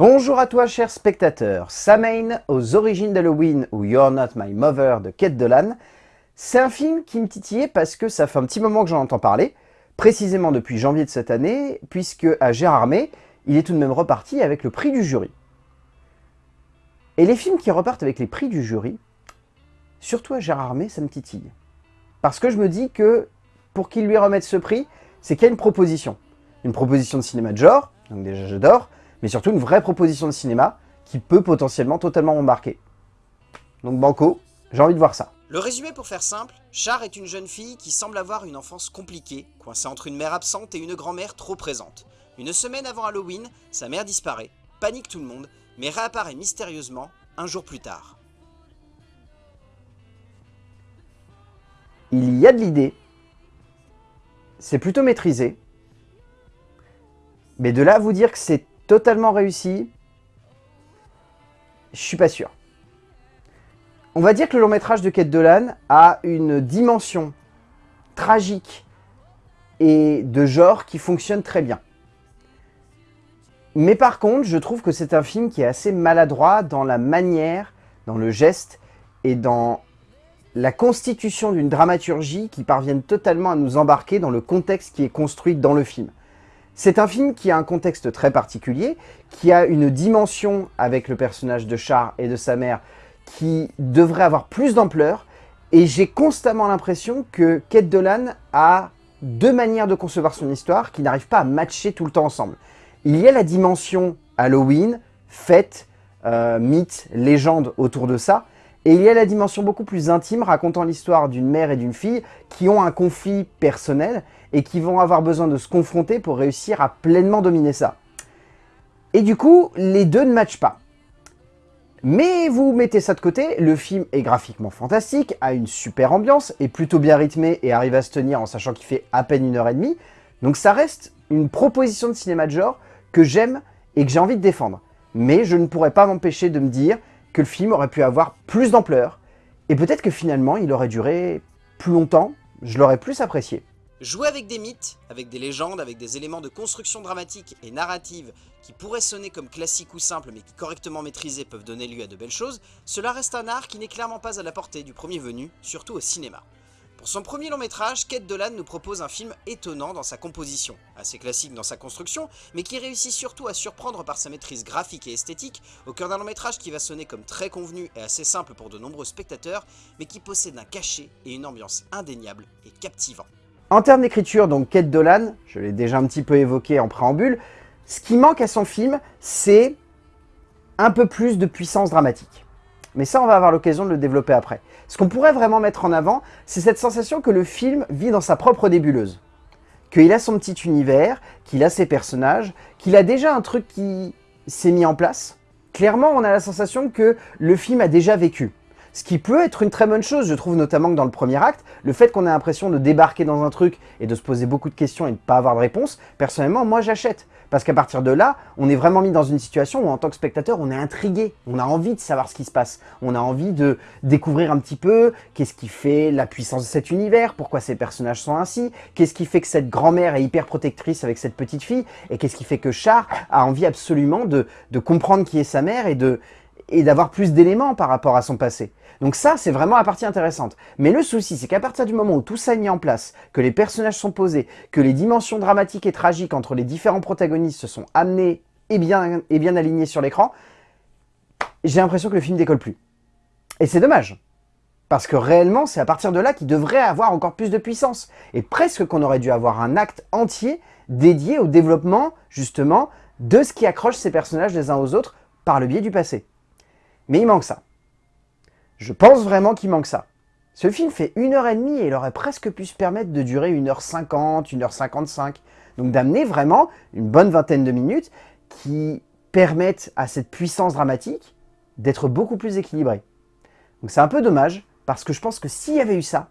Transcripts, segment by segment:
Bonjour à toi cher spectateur, Samhain aux origines d'Halloween ou You're Not My Mother de Kate Dolan, c'est un film qui me titillait parce que ça fait un petit moment que j'en entends parler, précisément depuis janvier de cette année, puisque à Gérardmer, il est tout de même reparti avec le prix du jury. Et les films qui repartent avec les prix du jury, surtout à Gérardmer, ça me titille. Parce que je me dis que pour qu'il lui remette ce prix, c'est qu'il y a une proposition. Une proposition de cinéma de genre, donc déjà j'adore, mais surtout une vraie proposition de cinéma qui peut potentiellement totalement m'embarquer. Donc Banco, j'ai envie de voir ça. Le résumé pour faire simple, Char est une jeune fille qui semble avoir une enfance compliquée, coincée entre une mère absente et une grand-mère trop présente. Une semaine avant Halloween, sa mère disparaît, panique tout le monde, mais réapparaît mystérieusement un jour plus tard. Il y a de l'idée, c'est plutôt maîtrisé, mais de là à vous dire que c'est totalement réussi, je suis pas sûr. On va dire que le long métrage de Kate Dolan a une dimension tragique et de genre qui fonctionne très bien. Mais par contre, je trouve que c'est un film qui est assez maladroit dans la manière, dans le geste et dans la constitution d'une dramaturgie qui parvienne totalement à nous embarquer dans le contexte qui est construit dans le film. C'est un film qui a un contexte très particulier, qui a une dimension avec le personnage de Char et de sa mère qui devrait avoir plus d'ampleur, et j'ai constamment l'impression que Kate Dolan a deux manières de concevoir son histoire qui n'arrivent pas à matcher tout le temps ensemble. Il y a la dimension Halloween, fête, euh, mythe, légende autour de ça, et il y a la dimension beaucoup plus intime racontant l'histoire d'une mère et d'une fille qui ont un conflit personnel et qui vont avoir besoin de se confronter pour réussir à pleinement dominer ça. Et du coup, les deux ne matchent pas. Mais vous mettez ça de côté, le film est graphiquement fantastique, a une super ambiance, est plutôt bien rythmé et arrive à se tenir en sachant qu'il fait à peine une heure et demie. Donc ça reste une proposition de cinéma de genre que j'aime et que j'ai envie de défendre. Mais je ne pourrais pas m'empêcher de me dire que le film aurait pu avoir plus d'ampleur, et peut-être que finalement il aurait duré plus longtemps, je l'aurais plus apprécié. Jouer avec des mythes, avec des légendes, avec des éléments de construction dramatique et narrative qui pourraient sonner comme classiques ou simples mais qui correctement maîtrisés peuvent donner lieu à de belles choses, cela reste un art qui n'est clairement pas à la portée du premier venu, surtout au cinéma. Pour son premier long métrage, Kate Dolan nous propose un film étonnant dans sa composition, assez classique dans sa construction, mais qui réussit surtout à surprendre par sa maîtrise graphique et esthétique, au cœur d'un long métrage qui va sonner comme très convenu et assez simple pour de nombreux spectateurs, mais qui possède un cachet et une ambiance indéniable et captivant. En termes d'écriture, donc Kate Dolan, je l'ai déjà un petit peu évoqué en préambule, ce qui manque à son film, c'est un peu plus de puissance dramatique. Mais ça, on va avoir l'occasion de le développer après. Ce qu'on pourrait vraiment mettre en avant, c'est cette sensation que le film vit dans sa propre débuleuse. Qu'il a son petit univers, qu'il a ses personnages, qu'il a déjà un truc qui s'est mis en place. Clairement, on a la sensation que le film a déjà vécu. Ce qui peut être une très bonne chose, je trouve notamment que dans le premier acte, le fait qu'on ait l'impression de débarquer dans un truc et de se poser beaucoup de questions et de ne pas avoir de réponse, personnellement, moi j'achète. Parce qu'à partir de là, on est vraiment mis dans une situation où en tant que spectateur, on est intrigué, on a envie de savoir ce qui se passe, on a envie de découvrir un petit peu qu'est-ce qui fait la puissance de cet univers, pourquoi ces personnages sont ainsi, qu'est-ce qui fait que cette grand-mère est hyper protectrice avec cette petite fille, et qu'est-ce qui fait que Char a envie absolument de, de comprendre qui est sa mère et de et d'avoir plus d'éléments par rapport à son passé. Donc ça, c'est vraiment la partie intéressante. Mais le souci, c'est qu'à partir du moment où tout ça est mis en place, que les personnages sont posés, que les dimensions dramatiques et tragiques entre les différents protagonistes se sont amenées et bien, et bien alignées sur l'écran, j'ai l'impression que le film décolle plus. Et c'est dommage. Parce que réellement, c'est à partir de là qu'il devrait avoir encore plus de puissance. Et presque qu'on aurait dû avoir un acte entier dédié au développement, justement, de ce qui accroche ces personnages les uns aux autres par le biais du passé. Mais il manque ça. Je pense vraiment qu'il manque ça. Ce film fait 1h30 et il aurait presque pu se permettre de durer 1h50, 1h55. Donc d'amener vraiment une bonne vingtaine de minutes qui permettent à cette puissance dramatique d'être beaucoup plus équilibrée. Donc c'est un peu dommage, parce que je pense que s'il y avait eu ça,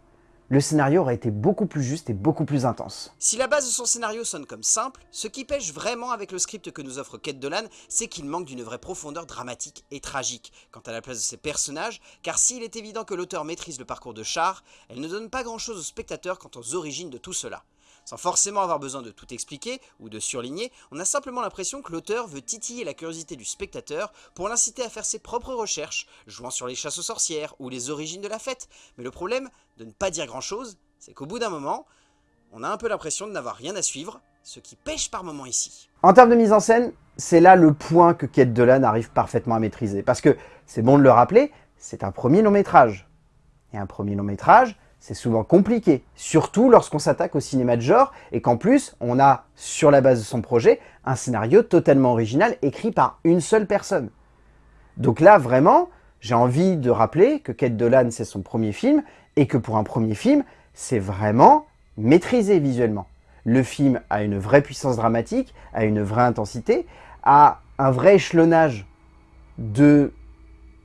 le scénario aurait été beaucoup plus juste et beaucoup plus intense. Si la base de son scénario sonne comme simple, ce qui pêche vraiment avec le script que nous offre Kate Dolan, c'est qu'il manque d'une vraie profondeur dramatique et tragique quant à la place de ses personnages, car s'il est évident que l'auteur maîtrise le parcours de Char, elle ne donne pas grand chose au spectateur quant aux origines de tout cela. Sans forcément avoir besoin de tout expliquer ou de surligner, on a simplement l'impression que l'auteur veut titiller la curiosité du spectateur pour l'inciter à faire ses propres recherches, jouant sur les chasses aux sorcières ou les origines de la fête. Mais le problème de ne pas dire grand chose, c'est qu'au bout d'un moment, on a un peu l'impression de n'avoir rien à suivre, ce qui pêche par moment ici. En termes de mise en scène, c'est là le point que Kate Dolan arrive parfaitement à maîtriser. Parce que, c'est bon de le rappeler, c'est un premier long métrage. Et un premier long métrage, c'est souvent compliqué, surtout lorsqu'on s'attaque au cinéma de genre et qu'en plus, on a, sur la base de son projet, un scénario totalement original écrit par une seule personne. Donc là, vraiment, j'ai envie de rappeler que Kate Dolan, c'est son premier film, et que pour un premier film, c'est vraiment maîtrisé visuellement. Le film a une vraie puissance dramatique, a une vraie intensité, a un vrai échelonnage de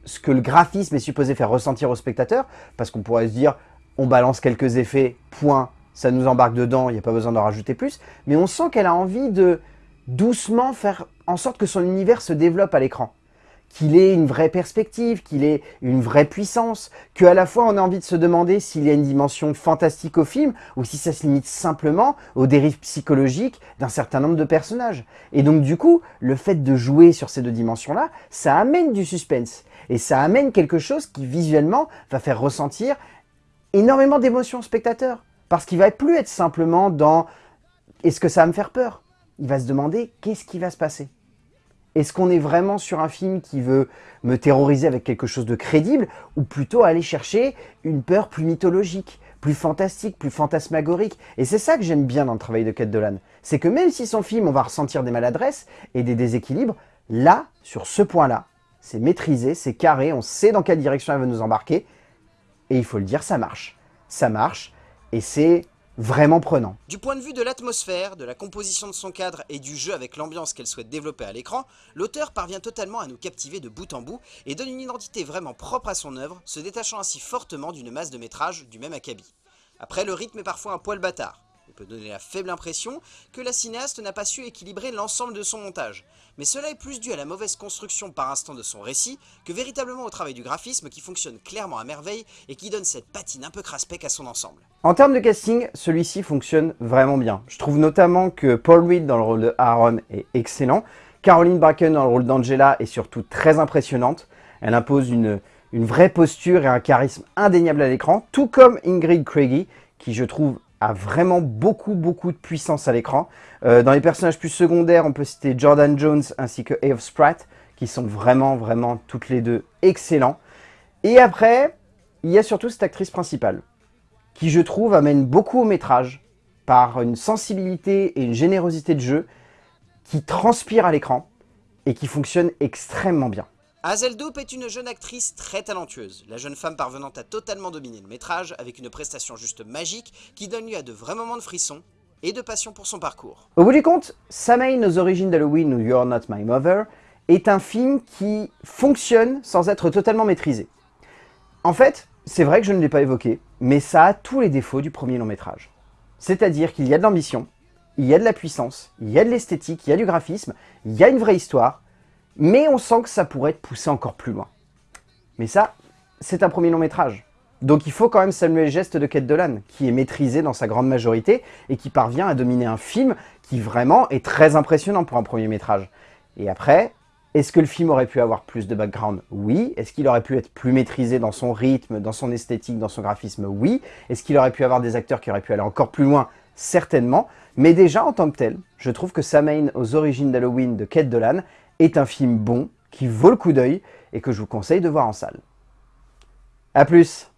ce que le graphisme est supposé faire ressentir au spectateur, parce qu'on pourrait se dire, on balance quelques effets, point, ça nous embarque dedans, il n'y a pas besoin d'en rajouter plus, mais on sent qu'elle a envie de doucement faire en sorte que son univers se développe à l'écran qu'il ait une vraie perspective, qu'il ait une vraie puissance, qu'à la fois on a envie de se demander s'il y a une dimension fantastique au film ou si ça se limite simplement aux dérives psychologiques d'un certain nombre de personnages. Et donc du coup, le fait de jouer sur ces deux dimensions-là, ça amène du suspense. Et ça amène quelque chose qui visuellement va faire ressentir énormément d'émotions au spectateur. Parce qu'il va plus être simplement dans « est-ce que ça va me faire peur ?» Il va se demander « qu'est-ce qui va se passer ?» Est-ce qu'on est vraiment sur un film qui veut me terroriser avec quelque chose de crédible ou plutôt aller chercher une peur plus mythologique, plus fantastique, plus fantasmagorique? Et c'est ça que j'aime bien dans le travail de Kate Dolan. C'est que même si son film, on va ressentir des maladresses et des déséquilibres, là, sur ce point-là, c'est maîtrisé, c'est carré, on sait dans quelle direction elle veut nous embarquer. Et il faut le dire, ça marche. Ça marche et c'est vraiment prenant. Du point de vue de l'atmosphère, de la composition de son cadre et du jeu avec l'ambiance qu'elle souhaite développer à l'écran, l'auteur parvient totalement à nous captiver de bout en bout et donne une identité vraiment propre à son œuvre, se détachant ainsi fortement d'une masse de métrages du même acabit. Après, le rythme est parfois un poil bâtard peut donner la faible impression que la cinéaste n'a pas su équilibrer l'ensemble de son montage. Mais cela est plus dû à la mauvaise construction par instant de son récit que véritablement au travail du graphisme qui fonctionne clairement à merveille et qui donne cette patine un peu craspec à son ensemble. En termes de casting, celui-ci fonctionne vraiment bien. Je trouve notamment que Paul Reed dans le rôle de Aaron est excellent. Caroline Bracken dans le rôle d'Angela est surtout très impressionnante. Elle impose une, une vraie posture et un charisme indéniable à l'écran, tout comme Ingrid Craigie, qui je trouve vraiment beaucoup, beaucoup de puissance à l'écran. Euh, dans les personnages plus secondaires, on peut citer Jordan Jones ainsi que Eve Spratt, qui sont vraiment, vraiment toutes les deux excellents. Et après, il y a surtout cette actrice principale, qui je trouve amène beaucoup au métrage, par une sensibilité et une générosité de jeu qui transpire à l'écran et qui fonctionne extrêmement bien. Hazel Dope est une jeune actrice très talentueuse, la jeune femme parvenant à totalement dominer le métrage avec une prestation juste magique qui donne lieu à de vrais moments de frisson et de passion pour son parcours. Au bout du compte, Samhain aux origines d'Halloween ou You're Not My Mother est un film qui fonctionne sans être totalement maîtrisé. En fait, c'est vrai que je ne l'ai pas évoqué, mais ça a tous les défauts du premier long métrage. C'est-à-dire qu'il y a de l'ambition, il y a de la puissance, il y a de l'esthétique, il y a du graphisme, il y a une vraie histoire, mais on sent que ça pourrait être poussé encore plus loin. Mais ça, c'est un premier long métrage. Donc il faut quand même saluer le geste de Kate Dolan, qui est maîtrisé dans sa grande majorité et qui parvient à dominer un film qui vraiment est très impressionnant pour un premier métrage. Et après, est-ce que le film aurait pu avoir plus de background? Oui. Est-ce qu'il aurait pu être plus maîtrisé dans son rythme, dans son esthétique, dans son graphisme? Oui. Est-ce qu'il aurait pu avoir des acteurs qui auraient pu aller encore plus loin? Certainement. Mais déjà, en tant que tel, je trouve que Samhain aux origines d'Halloween de Kate Dolan est un film bon, qui vaut le coup d'œil et que je vous conseille de voir en salle. A plus